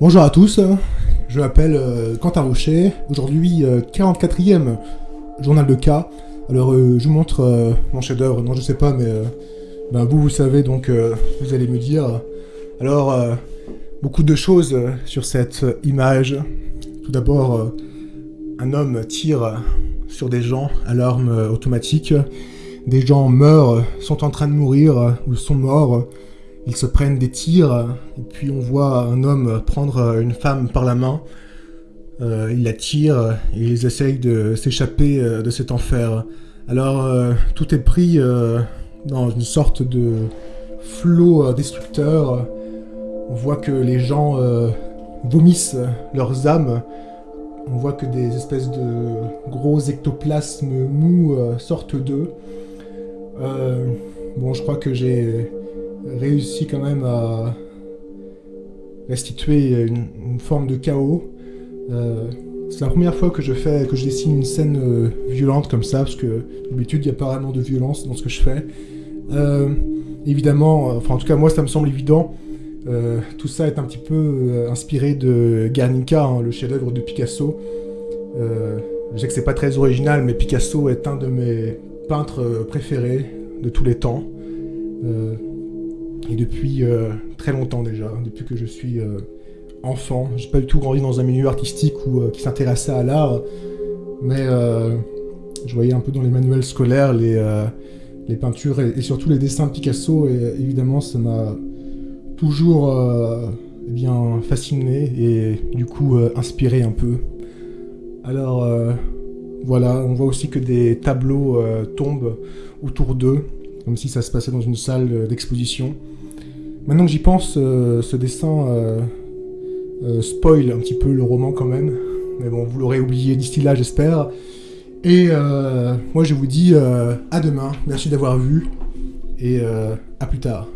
Bonjour à tous, je m'appelle euh, Quentin Rocher, aujourd'hui euh, 44e journal de cas. Alors euh, je vous montre euh, mon chef-d'œuvre, non je sais pas mais euh, ben, vous vous savez donc euh, vous allez me dire. Alors euh, beaucoup de choses euh, sur cette euh, image. Tout d'abord euh, un homme tire sur des gens à l'arme euh, automatique. Des gens meurent, euh, sont en train de mourir euh, ou sont morts. Ils se prennent des tirs, et puis on voit un homme prendre une femme par la main. Euh, il la tire, et ils essayent de s'échapper euh, de cet enfer. Alors, euh, tout est pris euh, dans une sorte de flot destructeur. On voit que les gens vomissent leurs âmes. On voit que des espèces de gros ectoplasmes mous sortent d'eux. Bon, je crois que j'ai réussi quand même à restituer une, forme de chaos. Euh, c'est la première fois que je fais, que je dessine une scène euh, violente comme ça, parce que d'habitude il n'y a pas vraiment de violence dans ce que je fais. Euh, évidemment, enfin en tout cas moi ça me semble évident. Tout ça est un petit peu inspiré de Guernica, hein, le chef-d'œuvre de Picasso. Je sais que c'est pas très original, mais Picasso est un de mes peintres préférés de tous les temps. Euh, et depuis euh, très longtemps déjà, depuis que je suis euh, enfant. J'ai pas du tout grandi dans un milieu artistique ou qui s'intéressait à l'art, mais euh, je voyais un peu dans les manuels scolaires les, euh, les peintures et, surtout les dessins de Picasso, et évidemment ça m'a toujours euh, eh bien fasciné et du coup euh, inspiré un peu. Alors voilà, on voit aussi que des tableaux tombent autour d'eux, comme si ça se passait dans une salle d'exposition. Maintenant que j'y pense, euh, ce dessin euh, euh, spoil un petit peu le roman quand même. Mais bon, vous l'aurez oublié d'ici là, j'espère. Et euh, moi, je vous dis à demain. Merci d'avoir vu. Et à plus tard.